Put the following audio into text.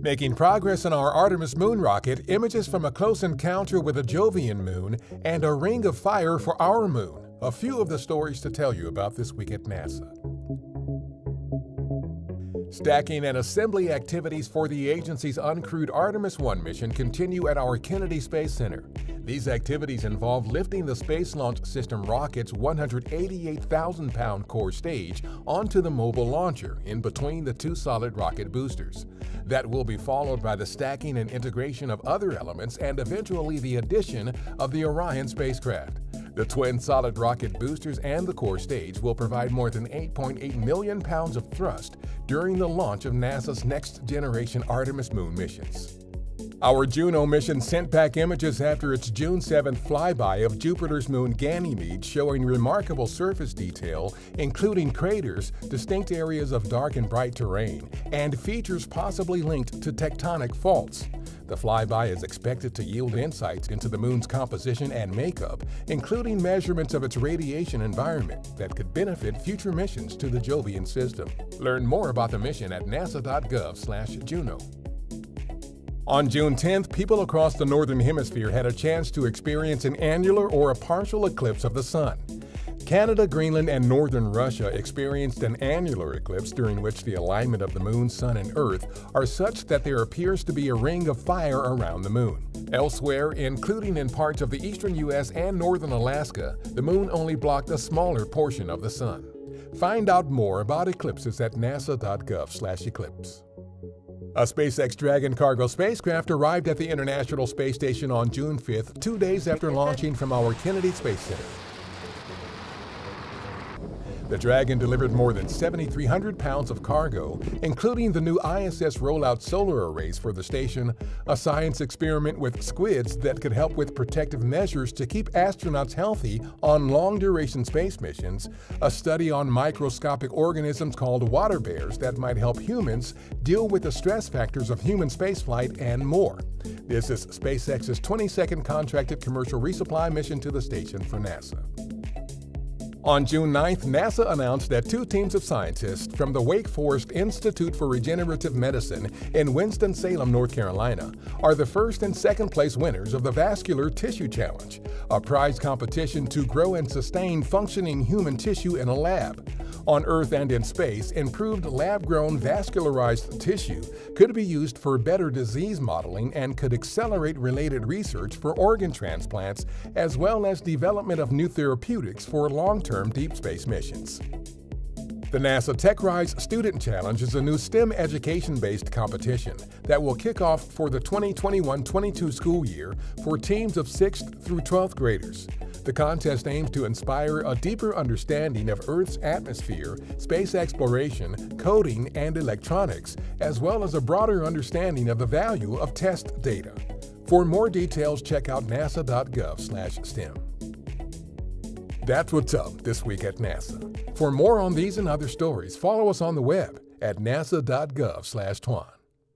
Making progress on our Artemis moon rocket, images from a close encounter with a Jovian moon, and a ring of fire for our moon. A few of the stories to tell you about this week at NASA. Stacking and assembly activities for the agency's uncrewed Artemis 1 mission continue at our Kennedy Space Center. These activities involve lifting the Space Launch System rocket's 188,000-pound core stage onto the mobile launcher in between the two solid rocket boosters. That will be followed by the stacking and integration of other elements and eventually the addition of the Orion spacecraft. The twin solid rocket boosters and the core stage will provide more than 8.8 million pounds of thrust during the launch of NASA's next generation Artemis moon missions. Our Juno mission sent back images after its June 7th flyby of Jupiter's moon Ganymede showing remarkable surface detail, including craters, distinct areas of dark and bright terrain, and features possibly linked to tectonic faults. The flyby is expected to yield insights into the Moon's composition and makeup, including measurements of its radiation environment that could benefit future missions to the Jovian system. Learn more about the mission at nasa.gov/juno. On June 10th, people across the Northern Hemisphere had a chance to experience an annular or a partial eclipse of the Sun. Canada, Greenland, and northern Russia experienced an annular eclipse during which the alignment of the Moon, Sun, and Earth are such that there appears to be a ring of fire around the Moon. Elsewhere, including in parts of the eastern U.S. and northern Alaska, the Moon only blocked a smaller portion of the Sun. Find out more about eclipses at nasa.gov/eclipse. A SpaceX Dragon cargo spacecraft arrived at the International Space Station on June 5th, two days after launching from our Kennedy Space Center. The Dragon delivered more than 7,300 pounds of cargo, including the new ISS rollout solar arrays for the station, a science experiment with squids that could help with protective measures to keep astronauts healthy on long-duration space missions, a study on microscopic organisms called water bears that might help humans deal with the stress factors of human spaceflight, and more. This is SpaceX's 22nd contracted commercial resupply mission to the station for NASA. On June 9th, NASA announced that two teams of scientists from the Wake Forest Institute for Regenerative Medicine in Winston-Salem, North Carolina, are the first and second place winners of the Vascular Tissue Challenge, a prize competition to grow and sustain functioning human tissue in a lab. On Earth and in space, improved lab-grown vascularized tissue could be used for better disease modeling and could accelerate related research for organ transplants as well as development of new therapeutics for long-term deep space missions. The NASA TechRise Student Challenge is a new STEM education-based competition that will kick off for the 2021-22 school year for teams of 6th through 12th graders. The contest aims to inspire a deeper understanding of Earth's atmosphere, space exploration, coding, and electronics, as well as a broader understanding of the value of test data. For more details, check out nasa.gov/stem. That's what's up this week at NASA. For more on these and other stories, follow us on the web at nasa.gov/twan.